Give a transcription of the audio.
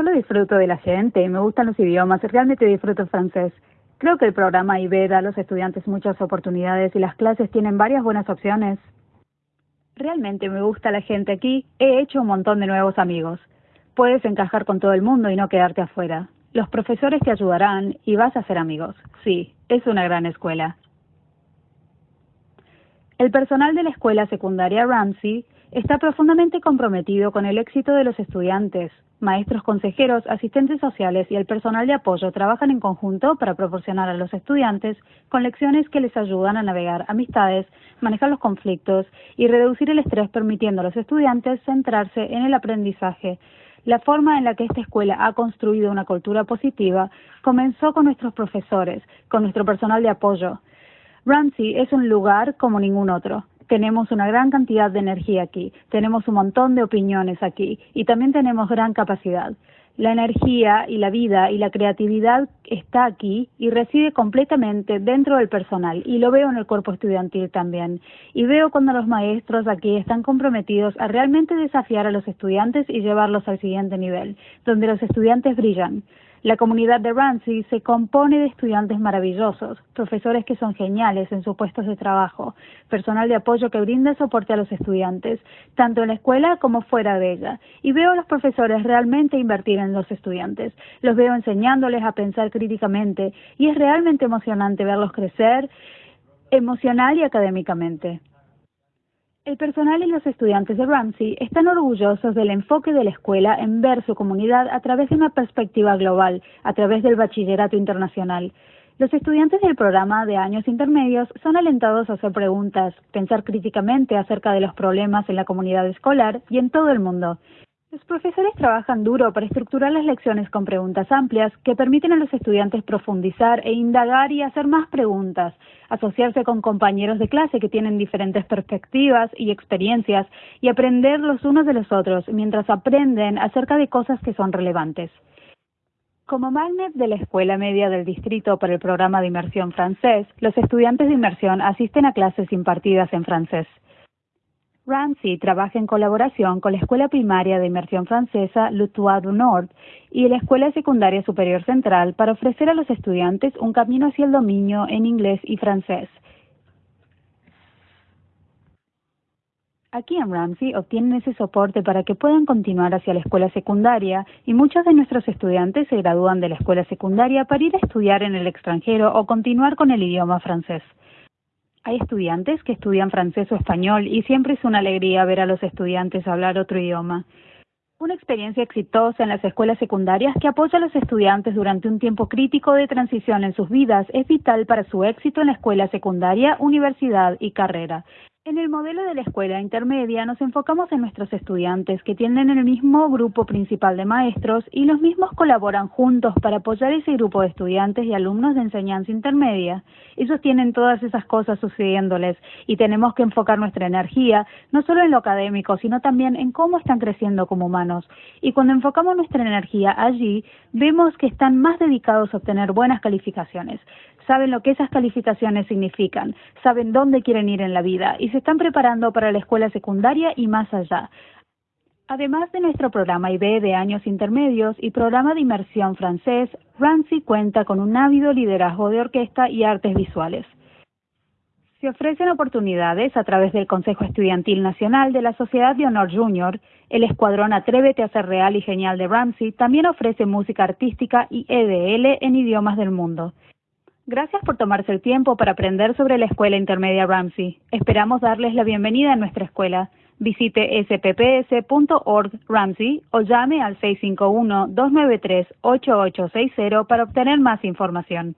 solo disfruto de la gente, me gustan los idiomas, realmente disfruto francés. Creo que el programa IB da a los estudiantes muchas oportunidades y las clases tienen varias buenas opciones. Realmente me gusta la gente aquí, he hecho un montón de nuevos amigos. Puedes encajar con todo el mundo y no quedarte afuera. Los profesores te ayudarán y vas a ser amigos. Sí, es una gran escuela. El personal de la escuela secundaria Ramsey está profundamente comprometido con el éxito de los estudiantes. Maestros consejeros, asistentes sociales y el personal de apoyo trabajan en conjunto para proporcionar a los estudiantes con lecciones que les ayudan a navegar amistades, manejar los conflictos y reducir el estrés permitiendo a los estudiantes centrarse en el aprendizaje. La forma en la que esta escuela ha construido una cultura positiva comenzó con nuestros profesores, con nuestro personal de apoyo. Ramsey es un lugar como ningún otro tenemos una gran cantidad de energía aquí, tenemos un montón de opiniones aquí y también tenemos gran capacidad. La energía y la vida y la creatividad está aquí y reside completamente dentro del personal y lo veo en el cuerpo estudiantil también. Y veo cuando los maestros aquí están comprometidos a realmente desafiar a los estudiantes y llevarlos al siguiente nivel, donde los estudiantes brillan. La comunidad de Ramsey se compone de estudiantes maravillosos, profesores que son geniales en sus puestos de trabajo, personal de apoyo que brinda soporte a los estudiantes, tanto en la escuela como fuera de ella. Y veo a los profesores realmente invertir en los estudiantes. Los veo enseñándoles a pensar críticamente y es realmente emocionante verlos crecer emocional y académicamente. El personal y los estudiantes de Ramsey están orgullosos del enfoque de la escuela en ver su comunidad a través de una perspectiva global, a través del bachillerato internacional. Los estudiantes del programa de años intermedios son alentados a hacer preguntas, pensar críticamente acerca de los problemas en la comunidad escolar y en todo el mundo. Los profesores trabajan duro para estructurar las lecciones con preguntas amplias que permiten a los estudiantes profundizar e indagar y hacer más preguntas, asociarse con compañeros de clase que tienen diferentes perspectivas y experiencias y aprender los unos de los otros mientras aprenden acerca de cosas que son relevantes. Como magnet de la Escuela Media del Distrito para el programa de inmersión francés, los estudiantes de inmersión asisten a clases impartidas en francés. Ramsey trabaja en colaboración con la Escuela Primaria de Inmersión Francesa Lutois du Nord y la Escuela Secundaria Superior Central para ofrecer a los estudiantes un camino hacia el dominio en inglés y francés. Aquí en Ramsey obtienen ese soporte para que puedan continuar hacia la escuela secundaria y muchos de nuestros estudiantes se gradúan de la escuela secundaria para ir a estudiar en el extranjero o continuar con el idioma francés. Hay estudiantes que estudian francés o español y siempre es una alegría ver a los estudiantes hablar otro idioma. Una experiencia exitosa en las escuelas secundarias que apoya a los estudiantes durante un tiempo crítico de transición en sus vidas es vital para su éxito en la escuela secundaria, universidad y carrera. En el modelo de la escuela intermedia nos enfocamos en nuestros estudiantes que tienen el mismo grupo principal de maestros y los mismos colaboran juntos para apoyar ese grupo de estudiantes y alumnos de enseñanza intermedia. Ellos tienen todas esas cosas sucediéndoles y tenemos que enfocar nuestra energía no solo en lo académico, sino también en cómo están creciendo como humanos. Y cuando enfocamos nuestra energía allí, vemos que están más dedicados a obtener buenas calificaciones saben lo que esas calificaciones significan, saben dónde quieren ir en la vida y se están preparando para la escuela secundaria y más allá. Además de nuestro programa IB de años intermedios y programa de inmersión francés, Ramsey cuenta con un ávido liderazgo de orquesta y artes visuales. Se ofrecen oportunidades a través del Consejo Estudiantil Nacional de la Sociedad de Honor Junior. El escuadrón Atrévete a ser real y genial de Ramsey también ofrece música artística y EDL en idiomas del mundo. Gracias por tomarse el tiempo para aprender sobre la Escuela Intermedia Ramsey. Esperamos darles la bienvenida a nuestra escuela. Visite spps.org Ramsey o llame al 651-293-8860 para obtener más información.